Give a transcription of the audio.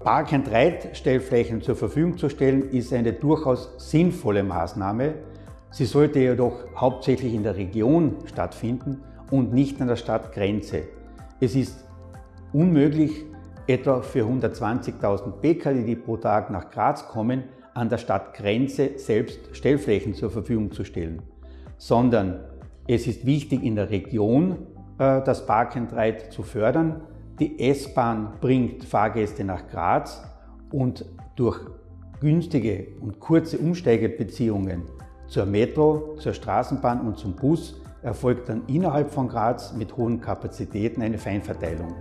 Park-and-Ride-Stellflächen zur Verfügung zu stellen, ist eine durchaus sinnvolle Maßnahme. Sie sollte jedoch hauptsächlich in der Region stattfinden und nicht an der Stadtgrenze. Es ist unmöglich, etwa für 120.000 Pkw, die pro Tag nach Graz kommen, an der Stadtgrenze selbst Stellflächen zur Verfügung zu stellen, sondern es ist wichtig, in der Region äh, das Park and Ride zu fördern. Die S-Bahn bringt Fahrgäste nach Graz und durch günstige und kurze Umsteigebeziehungen zur Metro, zur Straßenbahn und zum Bus erfolgt dann innerhalb von Graz mit hohen Kapazitäten eine Feinverteilung.